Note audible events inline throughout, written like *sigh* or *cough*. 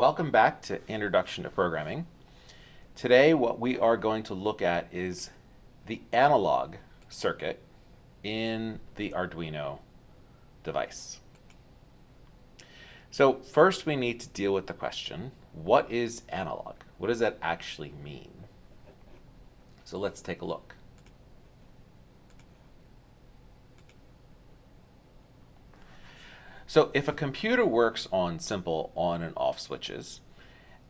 Welcome back to Introduction to Programming. Today what we are going to look at is the analog circuit in the Arduino device. So first we need to deal with the question, what is analog? What does that actually mean? So let's take a look. So if a computer works on simple on and off switches,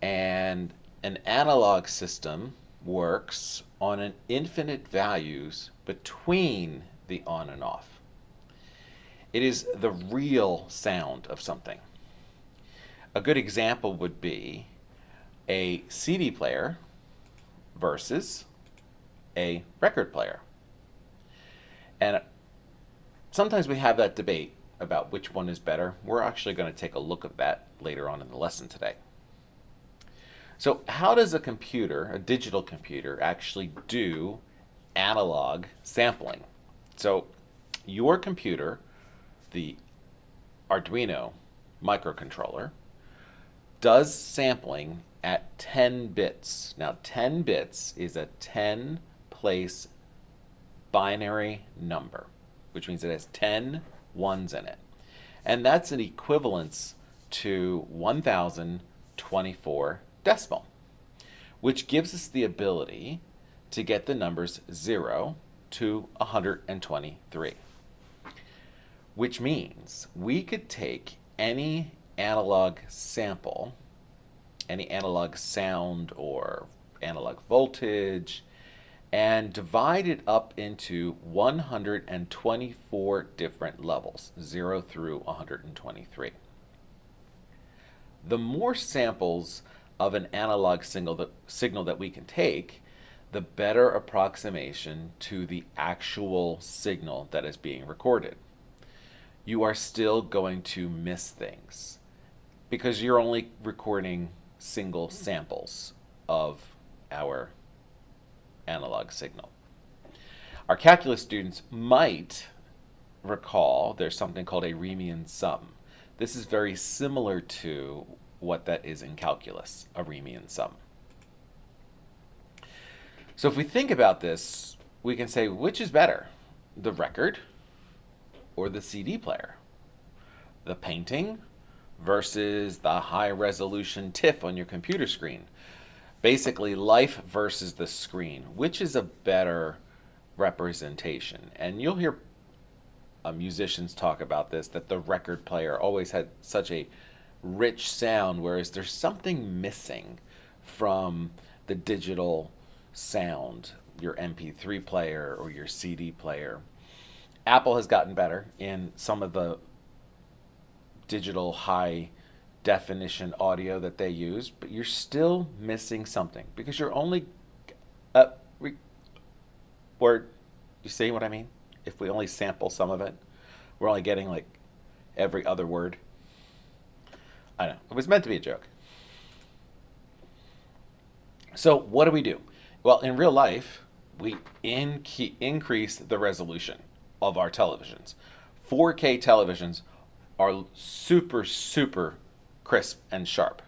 and an analog system works on an infinite values between the on and off. It is the real sound of something. A good example would be a CD player versus a record player. And sometimes we have that debate about which one is better. We're actually going to take a look at that later on in the lesson today. So how does a computer, a digital computer, actually do analog sampling? So your computer, the Arduino microcontroller, does sampling at 10 bits. Now 10 bits is a 10 place binary number, which means it has 10 ones in it. And that's an equivalence to 1024 decimal, which gives us the ability to get the numbers 0 to 123. Which means we could take any analog sample, any analog sound or analog voltage, and divide it up into 124 different levels, 0 through 123. The more samples of an analog signal that, signal that we can take, the better approximation to the actual signal that is being recorded. You are still going to miss things because you're only recording single samples of our analog signal. Our calculus students might recall there's something called a Riemann sum. This is very similar to what that is in calculus, a Riemann sum. So if we think about this, we can say which is better, the record or the CD player? The painting versus the high resolution TIFF on your computer screen basically life versus the screen. Which is a better representation? And you'll hear uh, musicians talk about this, that the record player always had such a rich sound, whereas there's something missing from the digital sound, your MP3 player or your CD player. Apple has gotten better in some of the digital high definition audio that they use, but you're still missing something because you're only uh, re, word. You see what I mean? If we only sample some of it, we're only getting like every other word. I know it was meant to be a joke. So what do we do? Well, in real life, we in increase the resolution of our televisions. 4K televisions are super, super crisp and sharp.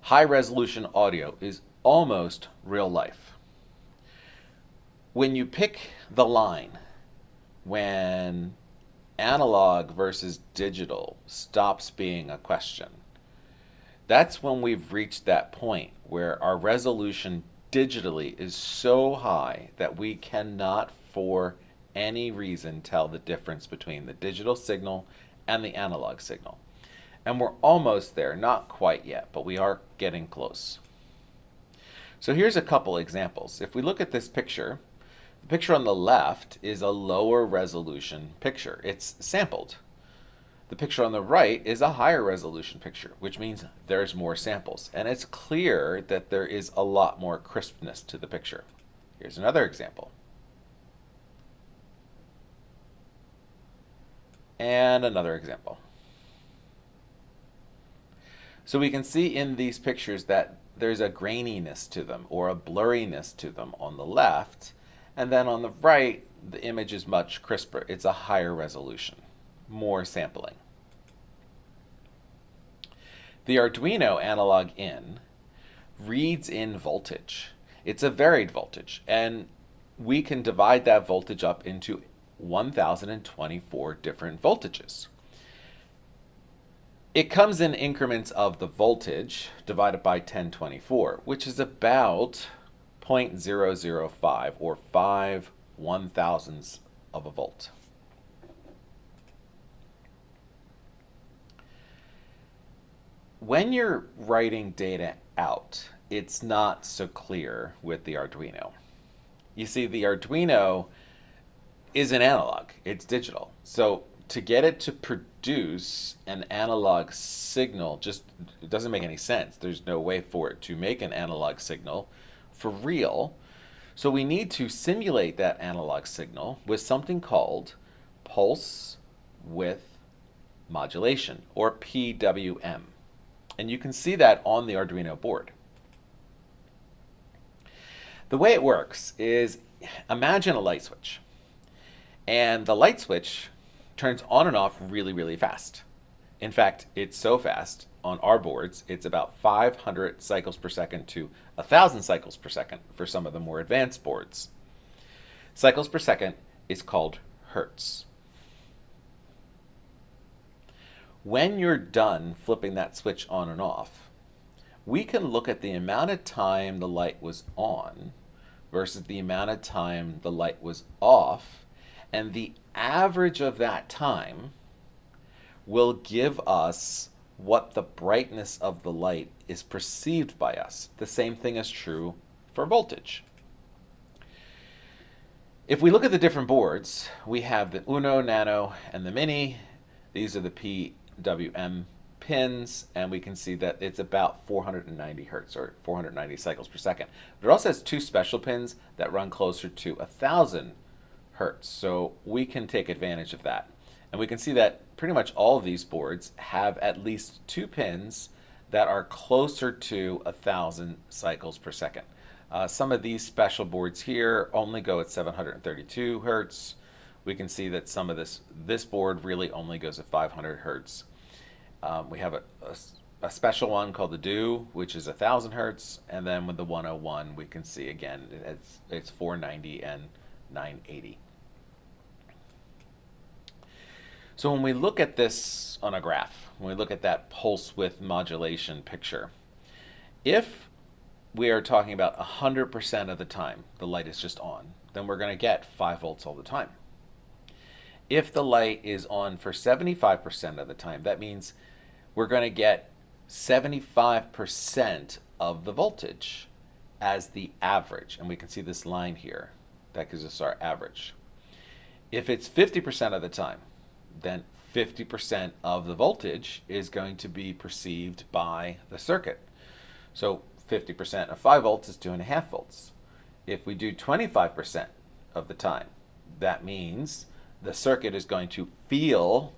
High resolution audio is almost real life. When you pick the line when analog versus digital stops being a question, that's when we've reached that point where our resolution digitally is so high that we cannot for any reason tell the difference between the digital signal and the analog signal. And we're almost there, not quite yet, but we are getting close. So here's a couple examples. If we look at this picture, the picture on the left is a lower resolution picture. It's sampled. The picture on the right is a higher resolution picture, which means there's more samples. And it's clear that there is a lot more crispness to the picture. Here's another example. And another example. So we can see in these pictures that there's a graininess to them or a blurriness to them on the left. And then on the right, the image is much crisper. It's a higher resolution, more sampling. The Arduino analog in reads in voltage. It's a varied voltage, and we can divide that voltage up into 1024 different voltages. It comes in increments of the voltage divided by 1024, which is about 0.005 or 5 one thousandths of a volt. When you're writing data out, it's not so clear with the Arduino. You see, the Arduino is an analog, it's digital. So to get it to produce an analog signal just it doesn't make any sense. There's no way for it to make an analog signal for real. So we need to simulate that analog signal with something called pulse width modulation or PWM. And you can see that on the Arduino board. The way it works is imagine a light switch. And the light switch turns on and off really, really fast. In fact, it's so fast on our boards, it's about 500 cycles per second to 1,000 cycles per second for some of the more advanced boards. Cycles per second is called hertz. When you're done flipping that switch on and off, we can look at the amount of time the light was on versus the amount of time the light was off, and the average of that time will give us what the brightness of the light is perceived by us. The same thing is true for voltage. If we look at the different boards, we have the Uno, Nano, and the Mini. These are the PWM pins, and we can see that it's about 490 hertz or 490 cycles per second. But it also has two special pins that run closer to 1,000 hertz, so we can take advantage of that. And we can see that pretty much all of these boards have at least two pins that are closer to a 1,000 cycles per second. Uh, some of these special boards here only go at 732 hertz. We can see that some of this, this board really only goes at 500 hertz. Um, we have a, a, a, special one called the Due, which is 1,000 hertz, and then with the 101, we can see again it's, it's 490 and 980. So when we look at this on a graph, when we look at that pulse width modulation picture, if we are talking about 100% of the time the light is just on, then we're going to get 5 volts all the time. If the light is on for 75% of the time, that means we're going to get 75% of the voltage as the average. And we can see this line here. That gives us our average. If it's 50% of the time, then 50% of the voltage is going to be perceived by the circuit. So 50% of 5 volts is 2.5 volts. If we do 25% of the time, that means the circuit is going to feel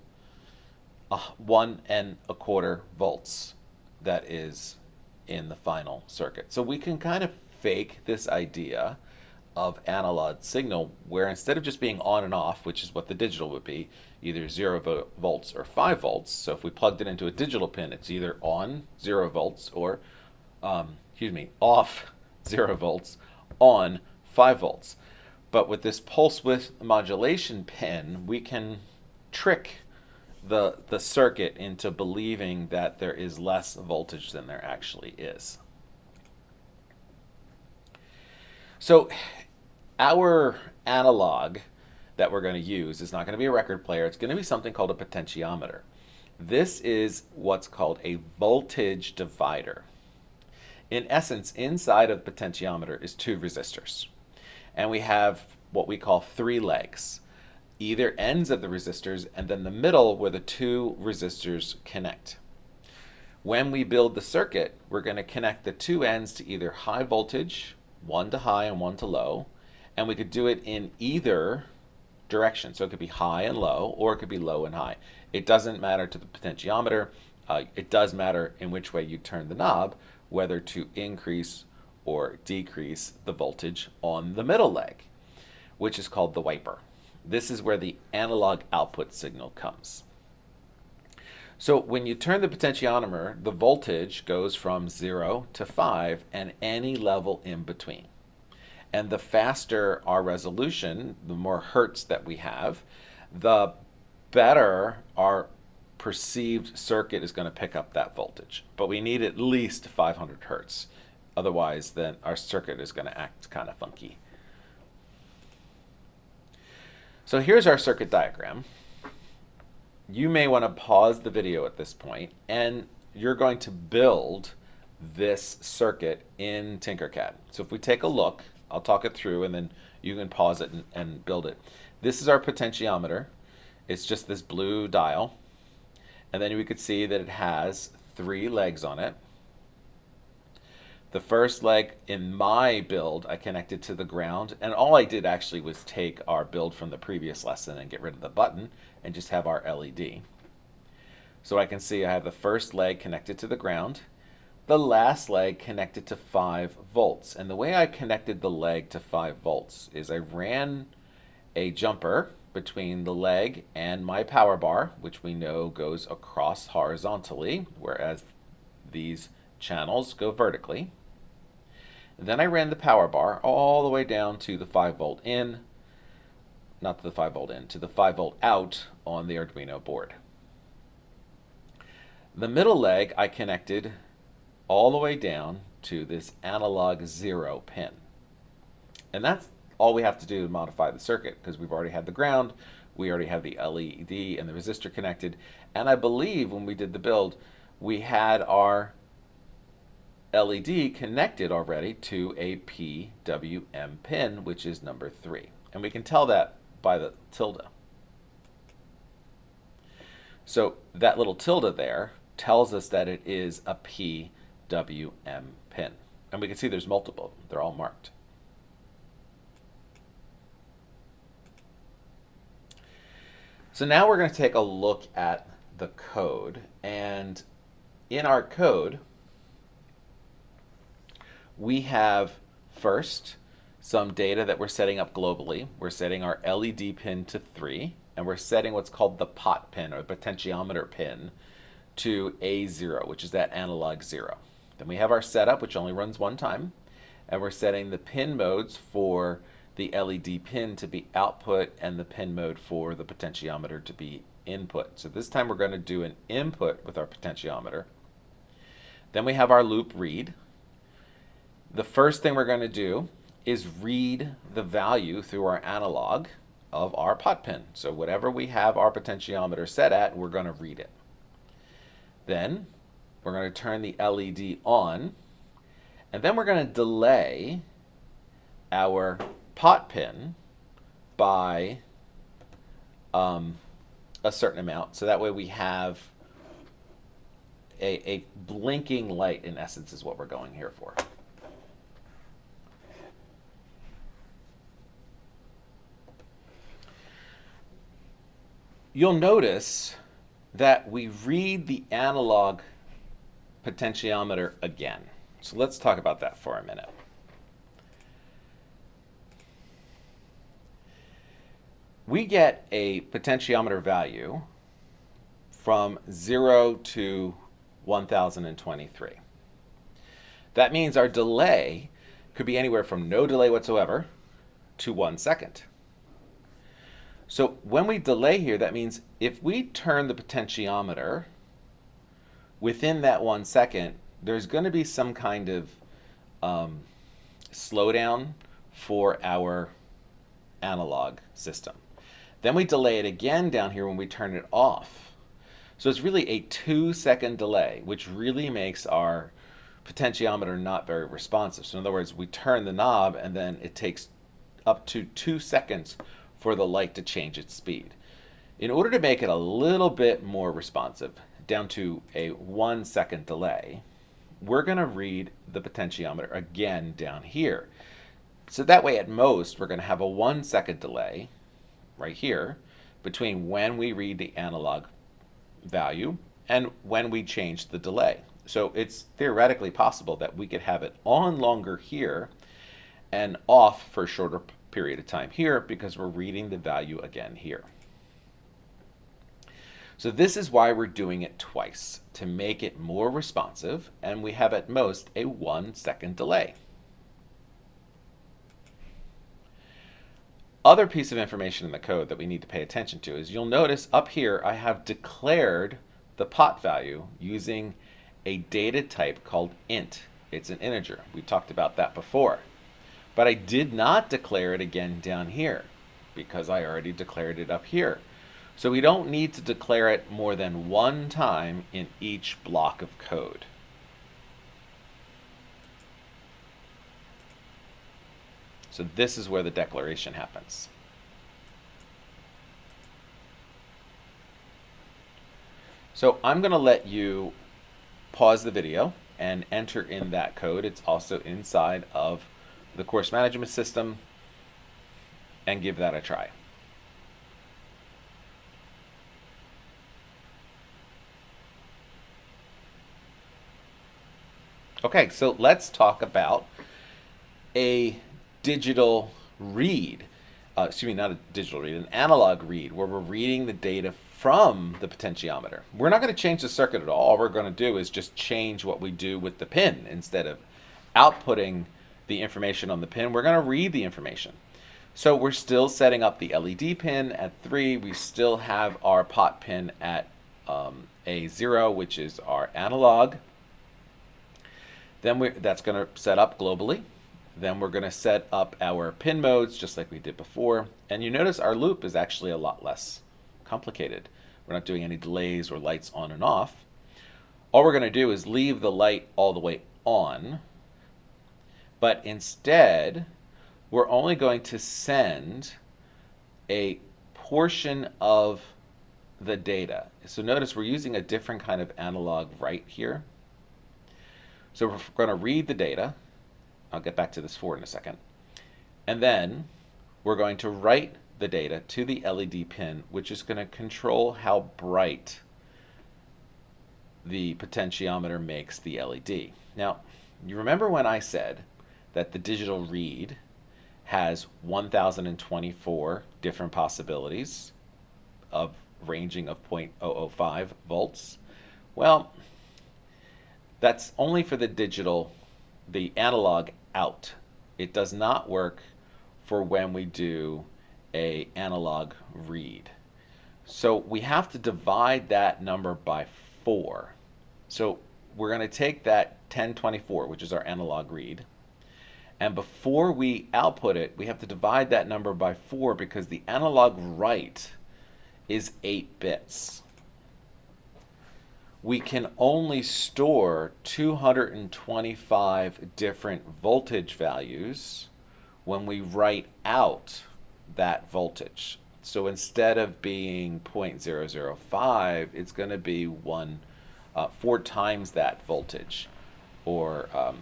one and a quarter volts that is in the final circuit. So we can kind of fake this idea of analog signal where instead of just being on and off, which is what the digital would be, either 0 vo volts or 5 volts. So if we plugged it into a digital pin, it's either on 0 volts or, um, excuse me, off *laughs* 0 volts, on 5 volts. But with this pulse width modulation pin, we can trick the, the circuit into believing that there is less voltage than there actually is. So our analog that we're going to use is not going to be a record player. It's going to be something called a potentiometer. This is what's called a voltage divider. In essence, inside of the potentiometer is two resistors. And we have what we call three legs. Either ends of the resistors and then the middle where the two resistors connect. When we build the circuit, we're going to connect the two ends to either high voltage, one to high and one to low, and we could do it in either direction. So it could be high and low, or it could be low and high. It doesn't matter to the potentiometer. Uh, it does matter in which way you turn the knob, whether to increase or decrease the voltage on the middle leg, which is called the wiper. This is where the analog output signal comes. So when you turn the potentiometer, the voltage goes from 0 to 5 and any level in between. And the faster our resolution, the more hertz that we have, the better our perceived circuit is going to pick up that voltage. But we need at least 500 hertz. Otherwise, then our circuit is going to act kind of funky. So here's our circuit diagram you may want to pause the video at this point and you're going to build this circuit in Tinkercad. So if we take a look, I'll talk it through and then you can pause it and, and build it. This is our potentiometer. It's just this blue dial. And then we could see that it has three legs on it. The first leg in my build, I connected to the ground, and all I did actually was take our build from the previous lesson and get rid of the button and just have our LED. So I can see I have the first leg connected to the ground, the last leg connected to 5 volts. And the way I connected the leg to 5 volts is I ran a jumper between the leg and my power bar, which we know goes across horizontally, whereas these channels go vertically. And then I ran the power bar all the way down to the 5 volt in, not to the 5 volt in, to the 5 volt out on the Arduino board. The middle leg I connected all the way down to this analog zero pin. And that's all we have to do to modify the circuit because we've already had the ground, we already have the LED and the resistor connected, and I believe when we did the build, we had our LED connected already to a PWM pin, which is number three. And we can tell that by the tilde. So that little tilde there tells us that it is a PWM pin. And we can see there's multiple. They're all marked. So now we're going to take a look at the code. And in our code, we have first some data that we're setting up globally. We're setting our LED pin to 3, and we're setting what's called the pot pin, or the potentiometer pin, to A0, which is that analog 0. Then we have our setup, which only runs one time, and we're setting the pin modes for the LED pin to be output and the pin mode for the potentiometer to be input. So this time we're going to do an input with our potentiometer. Then we have our loop read. The first thing we're going to do is read the value through our analog of our pot pin. So whatever we have our potentiometer set at, we're going to read it. Then we're going to turn the LED on, and then we're going to delay our pot pin by um, a certain amount. So that way we have a, a blinking light, in essence, is what we're going here for. you'll notice that we read the analog potentiometer again. So let's talk about that for a minute. We get a potentiometer value from 0 to 1023. That means our delay could be anywhere from no delay whatsoever to one second. So when we delay here, that means if we turn the potentiometer within that one second, there's going to be some kind of um, slowdown for our analog system. Then we delay it again down here when we turn it off. So it's really a two second delay, which really makes our potentiometer not very responsive. So in other words, we turn the knob and then it takes up to two seconds for the light to change its speed. In order to make it a little bit more responsive, down to a one second delay, we're going to read the potentiometer again down here. So that way at most we're going to have a one second delay right here between when we read the analog value and when we change the delay. So it's theoretically possible that we could have it on longer here and off for a shorter period of time here because we're reading the value again here. So this is why we're doing it twice, to make it more responsive, and we have at most a one second delay. Other piece of information in the code that we need to pay attention to is you'll notice up here I have declared the pot value using a data type called int. It's an integer. We talked about that before. But I did not declare it again down here because I already declared it up here. So we don't need to declare it more than one time in each block of code. So this is where the declaration happens. So I'm going to let you pause the video and enter in that code. It's also inside of the course management system and give that a try. Okay, so let's talk about a digital read. Uh, excuse me, not a digital read, an analog read, where we're reading the data from the potentiometer. We're not going to change the circuit at all. All we're going to do is just change what we do with the pin. Instead of outputting the information on the pin, we're going to read the information. So we're still setting up the LED pin at 3. We still have our pot pin at um, A0, which is our analog. Then we that's going to set up globally. Then we're going to set up our pin modes just like we did before. And you notice our loop is actually a lot less complicated. We're not doing any delays or lights on and off. All we're going to do is leave the light all the way on. But instead, we're only going to send a portion of the data. So notice we're using a different kind of analog write here. So we're going to read the data. I'll get back to this for in a second. And then we're going to write the data to the LED pin, which is going to control how bright the potentiometer makes the LED. Now, you remember when I said that the digital read has 1024 different possibilities of ranging of 0.005 volts? Well, that's only for the digital, the analog out. It does not work for when we do a analog read. So we have to divide that number by 4. So we're going to take that 1024, which is our analog read, and before we output it, we have to divide that number by 4 because the analog write is 8 bits we can only store 225 different voltage values when we write out that voltage. So instead of being 0.005, it's going to be one, uh, four times that voltage, or um,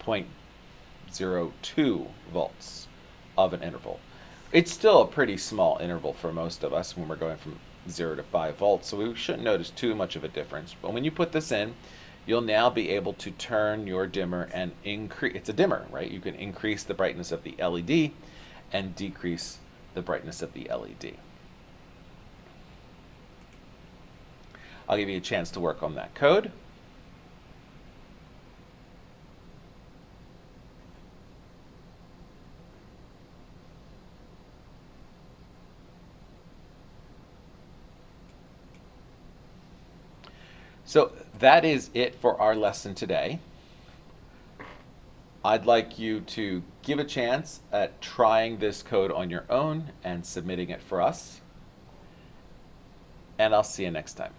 0.02 volts of an interval. It's still a pretty small interval for most of us when we're going from 0 to 5 volts, so we shouldn't notice too much of a difference. But when you put this in, you'll now be able to turn your dimmer and increase, it's a dimmer, right? You can increase the brightness of the LED and decrease the brightness of the LED. I'll give you a chance to work on that code. So that is it for our lesson today. I'd like you to give a chance at trying this code on your own and submitting it for us. And I'll see you next time.